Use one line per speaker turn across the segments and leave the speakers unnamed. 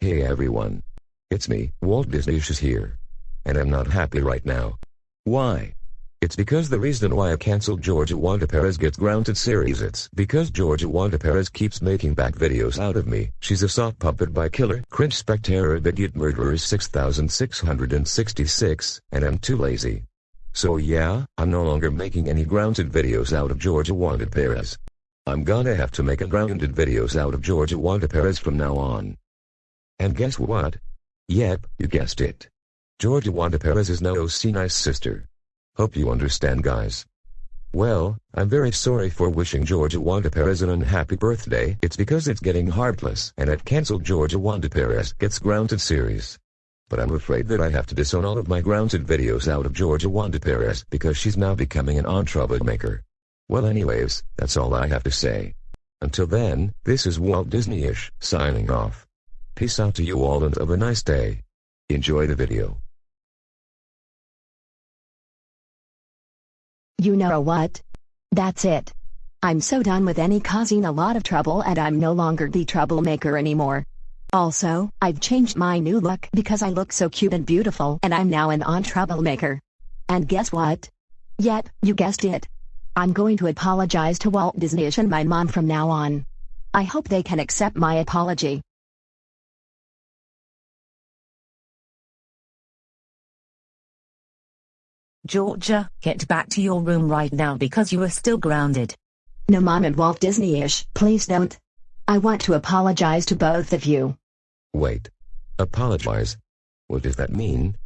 Hey everyone. It's me, Walt Disney is here. And I'm not happy right now. Why? It's because the reason why I canceled Georgia Wanda Perez Gets Grounded series it's because Georgia Wanda Perez keeps making back videos out of me. She's a sock puppet by killer cringe spectator idiot murderers 6666 and I'm too lazy. So yeah, I'm no longer making any grounded videos out of Georgia Wanda Perez. I'm gonna have to make grounded videos out of Georgia Wanda Perez from now on. And guess what? Yep, you guessed it. Georgia Wanda Perez is no OC nice sister. Hope you understand guys. Well, I'm very sorry for wishing Georgia Wanda Perez an unhappy birthday. It's because it's getting heartless and I've cancelled Georgia Wanda Perez Gets Grounded series. But I'm afraid that I have to disown all of my grounded videos out of Georgia Wanda Perez because she's now becoming an on troublemaker. Well anyways, that's all I have to say. Until then, this is Walt Disney-ish, signing off. Peace out to you all and have a nice day. Enjoy the video.
You know what? That's it. I'm so done with any causing a lot of trouble and I'm no longer the troublemaker anymore. Also, I've changed my new look because I look so cute and beautiful and I'm now an on troublemaker. And guess what? Yep, you guessed it. I'm going to apologize to Walt Disney and my mom from now on. I hope they can accept my apology.
Georgia, get back to your room right now because you are still grounded.
No mom and Walt Disney-ish, please don't. I want to apologize to both of you.
Wait. Apologize? What does that mean?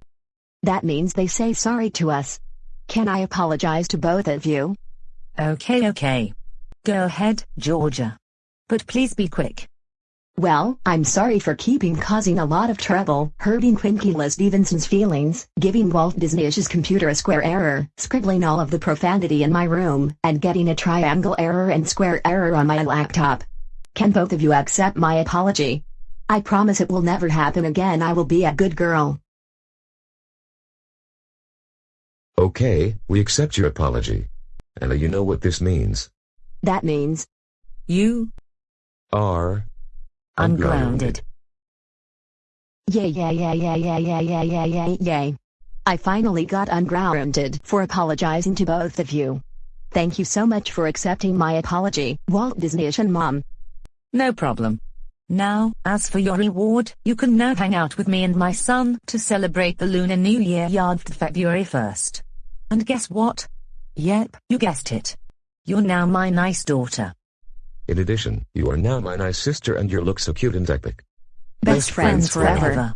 That means they say sorry to us. Can I apologize to both of you?
Okay okay. Go ahead, Georgia. But please be quick.
Well, I'm sorry for keeping causing a lot of trouble, hurting Quinquila Stevenson's feelings, giving Walt Disney's computer a square error, scribbling all of the profanity in my room, and getting a triangle error and square error on my laptop. Can both of you accept my apology? I promise it will never happen again I will be a good girl.
Okay, we accept your apology. And you know what this means.
That means,
You
Are
Ungrounded.
Yay yay yay yay yay yay yay yay yay. I finally got ungrounded for apologizing to both of you. Thank you so much for accepting my apology, Walt Disney and Mom.
No problem. Now, as for your reward, you can now hang out with me and my son to celebrate the Lunar New Year yard February 1st. And guess what? Yep, you guessed it. You're now my nice daughter.
In addition, you are now my nice sister and you look so cute and epic.
Best friends forever.